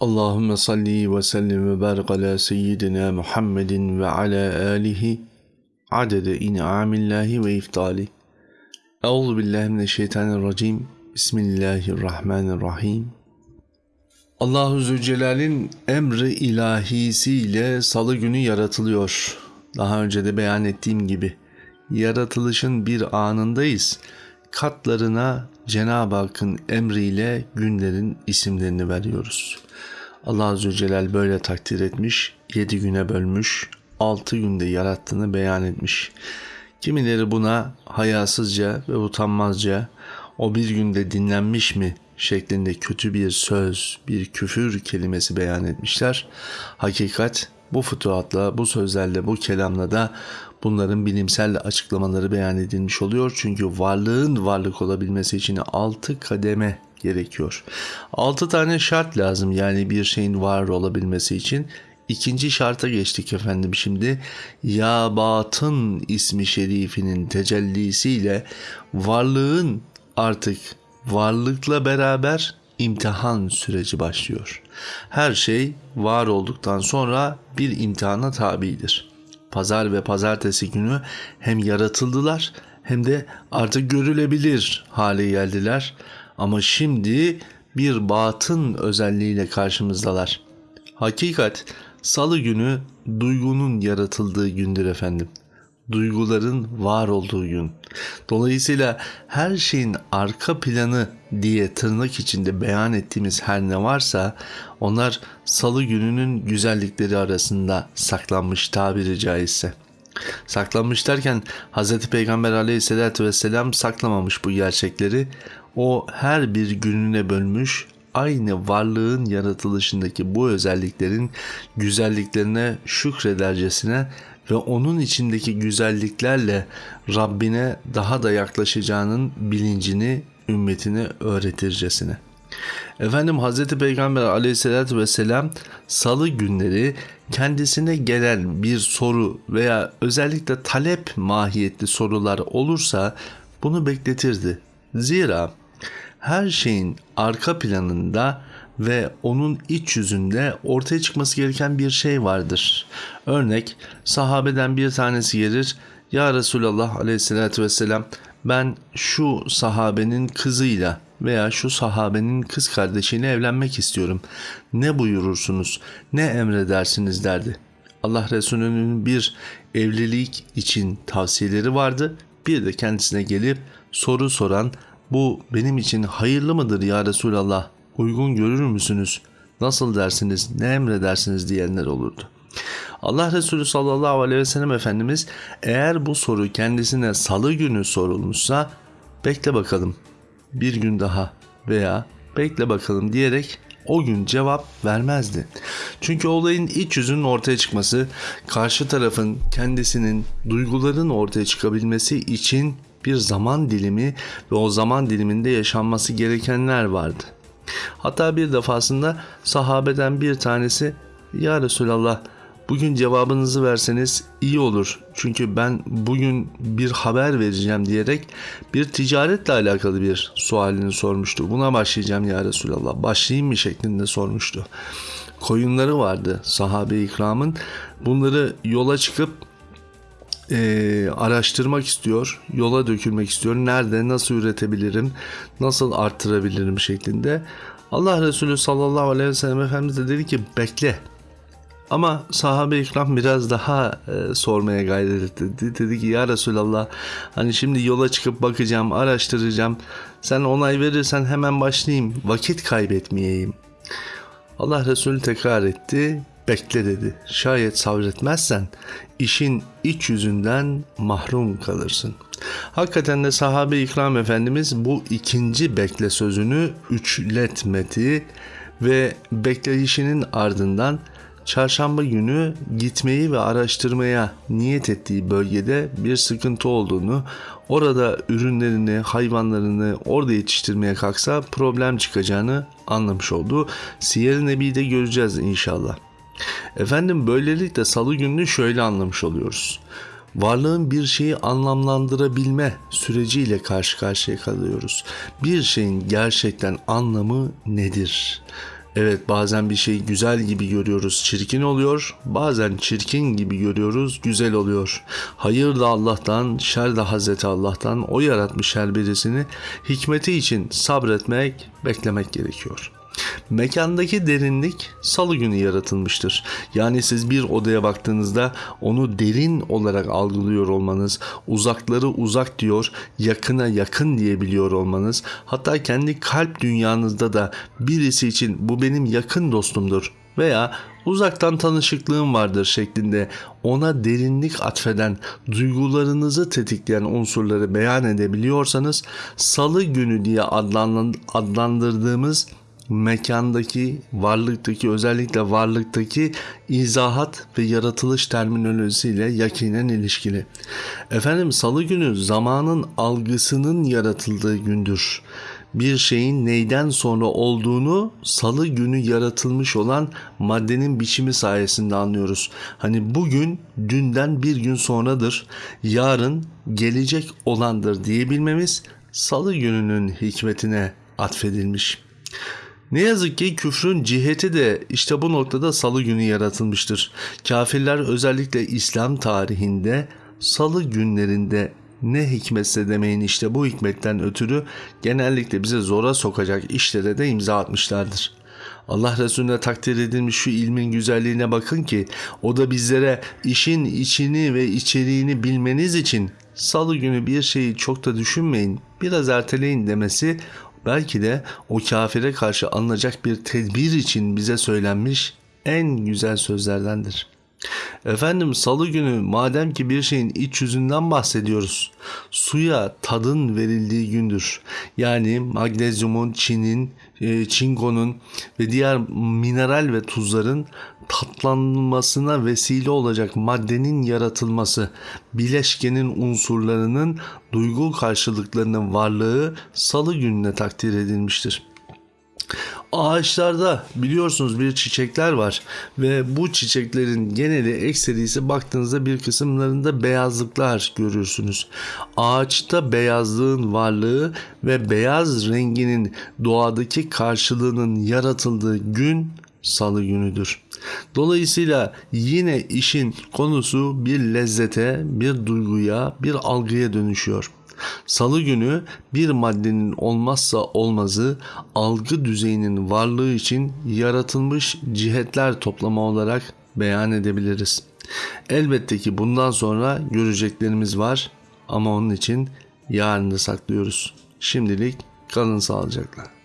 Allahümme salli ve sellim ve barik ala seyyidina Muhammedin ve ala alihi adede in'amillahi ve iftali. Euzu billahi mineşşeytanirracim. Bismillahirrahmanirrahim. Allahu Zülcelal'in emri ilahisiyle salı günü yaratılıyor. Daha önce de beyan ettiğim gibi yaratılışın bir anındayız. Katlarına Cenab-ı Hakk'ın emriyle günlerin isimlerini veriyoruz. Allah Azze ve Celal böyle takdir etmiş, yedi güne bölmüş, altı günde yarattığını beyan etmiş. Kimileri buna hayasızca ve utanmazca o bir günde dinlenmiş mi şeklinde kötü bir söz, bir küfür kelimesi beyan etmişler. Hakikat bu fütuhatla, bu sözlerle, bu kelamla da bunların bilimsel açıklamaları beyan edilmiş oluyor. Çünkü varlığın varlık olabilmesi için altı kademe gerekiyor. Altı tane şart lazım yani bir şeyin var olabilmesi için. İkinci şarta geçtik efendim şimdi. Ya Batın ismi şerifinin tecellisiyle varlığın artık varlıkla beraber imtihan süreci başlıyor. Her şey var olduktan sonra bir imtihana tabidir. Pazar ve pazartesi günü hem yaratıldılar hem de artık görülebilir hale geldiler. Ama şimdi bir batın özelliğiyle karşımızdalar. Hakikat salı günü duygunun yaratıldığı gündür efendim. Duyguların var olduğu gün. Dolayısıyla her şeyin arka planı diye tırnak içinde beyan ettiğimiz her ne varsa onlar salı gününün güzellikleri arasında saklanmış tabiri caizse. Saklanmış derken Hz. Peygamber aleyhissalatü vesselam saklamamış bu gerçekleri. O her bir gününe bölmüş aynı varlığın yaratılışındaki bu özelliklerin güzelliklerine şükredercesine ve onun içindeki güzelliklerle Rabbine daha da yaklaşacağının bilincini ümmetine öğretircesine. Efendim Hz. Peygamber aleyhissalatü vesselam salı günleri kendisine gelen bir soru veya özellikle talep mahiyetli sorular olursa bunu bekletirdi. Zira her şeyin arka planında ve onun iç yüzünde ortaya çıkması gereken bir şey vardır. Örnek sahabeden bir tanesi gelir ya Resulallah aleyhissalatü vesselam ben şu sahabenin kızıyla veya şu sahabenin kız kardeşiyle evlenmek istiyorum. Ne buyurursunuz, ne emredersiniz derdi. Allah Resulü'nün bir evlilik için tavsiyeleri vardı. Bir de kendisine gelip soru soran bu benim için hayırlı mıdır ya Resulallah uygun görür müsünüz nasıl dersiniz ne emredersiniz diyenler olurdu. Allah Resulü sallallahu aleyhi ve sellem Efendimiz eğer bu soru kendisine salı günü sorulmuşsa bekle bakalım bir gün daha veya bekle bakalım diyerek o gün cevap vermezdi. Çünkü olayın iç yüzünün ortaya çıkması, karşı tarafın kendisinin duyguların ortaya çıkabilmesi için bir zaman dilimi ve o zaman diliminde yaşanması gerekenler vardı. Hatta bir defasında sahabeden bir tanesi Ya Resulallah bugün cevabınızı verseniz iyi olur. Çünkü ben bugün bir haber vereceğim diyerek bir ticaretle alakalı bir sualini sormuştu. Buna başlayacağım ya Resulallah. Başlayayım mı şeklinde sormuştu. Koyunları vardı sahabe ikramın. Bunları yola çıkıp e, araştırmak istiyor, yola dökülmek istiyor. Nerede, nasıl üretebilirim, nasıl arttırabilirim şeklinde. Allah Resulü sallallahu aleyhi ve sellem Efendimiz de dedi ki bekle. Ama sahabe ikram biraz daha e, sormaya gayret etti. Dedi ki ya Resulallah hani şimdi yola çıkıp bakacağım, araştıracağım. Sen onay verirsen hemen başlayayım. Vakit kaybetmeyeyim. Allah Resulü tekrar etti bekle dedi. Şayet sabretmezsen işin iç yüzünden mahrum kalırsın. Hakikaten de sahabe ikram efendimiz bu ikinci bekle sözünü üçletmedi ve bekleyişinin ardından çarşamba günü gitmeyi ve araştırmaya niyet ettiği bölgede bir sıkıntı olduğunu, orada ürünlerini, hayvanlarını orada yetiştirmeye kalksa problem çıkacağını anlamış oldu. Siyer-i Nebi'de göreceğiz inşallah. Efendim böylelikle salı gününü şöyle anlamış oluyoruz. Varlığın bir şeyi anlamlandırabilme süreciyle karşı karşıya kalıyoruz. Bir şeyin gerçekten anlamı nedir? Evet bazen bir şey güzel gibi görüyoruz çirkin oluyor. Bazen çirkin gibi görüyoruz güzel oluyor. Hayır da Allah'tan, şer de Hazreti Allah'tan. O yaratmış her birisini. Hikmeti için sabretmek, beklemek gerekiyor. Mekandaki derinlik salı günü yaratılmıştır. Yani siz bir odaya baktığınızda onu derin olarak algılıyor olmanız, uzakları uzak diyor, yakına yakın diyebiliyor olmanız, hatta kendi kalp dünyanızda da birisi için bu benim yakın dostumdur veya uzaktan tanışıklığım vardır şeklinde ona derinlik atfeden, duygularınızı tetikleyen unsurları beyan edebiliyorsanız salı günü diye adlandırdığımız mekandaki, varlıktaki özellikle varlıktaki izahat ve yaratılış terminolojisiyle yakinen ilişkili. Efendim salı günü zamanın algısının yaratıldığı gündür. Bir şeyin neyden sonra olduğunu salı günü yaratılmış olan maddenin biçimi sayesinde anlıyoruz. Hani bugün dünden bir gün sonradır, yarın gelecek olandır diyebilmemiz salı gününün hikmetine atfedilmiş. Ne yazık ki küfrün ciheti de işte bu noktada salı günü yaratılmıştır. Kafirler özellikle İslam tarihinde salı günlerinde ne hikmetse demeyin işte bu hikmetten ötürü genellikle bize zora sokacak işlere de imza atmışlardır. Allah Resulüne takdir edilmiş şu ilmin güzelliğine bakın ki o da bizlere işin içini ve içeriğini bilmeniz için salı günü bir şeyi çok da düşünmeyin biraz erteleyin demesi belki de o kafire karşı alınacak bir tedbir için bize söylenmiş en güzel sözlerdendir. Efendim salı günü madem ki bir şeyin iç yüzünden bahsediyoruz. Suya tadın verildiği gündür. Yani magnezyumun, çinin, e, çinkonun ve diğer mineral ve tuzların tatlanmasına vesile olacak maddenin yaratılması, bileşkenin unsurlarının duygu karşılıklarının varlığı salı gününe takdir edilmiştir. Ağaçlarda biliyorsunuz bir çiçekler var ve bu çiçeklerin geneli ekserisi baktığınızda bir kısımlarında beyazlıklar görürsünüz. Ağaçta beyazlığın varlığı ve beyaz renginin doğadaki karşılığının yaratıldığı gün salı günüdür. Dolayısıyla yine işin konusu bir lezzete, bir duyguya, bir algıya dönüşüyor. Salı günü bir maddenin olmazsa olmazı algı düzeyinin varlığı için yaratılmış cihetler toplama olarak beyan edebiliriz. Elbette ki bundan sonra göreceklerimiz var ama onun için yarını saklıyoruz. Şimdilik kalın sağlıcakla.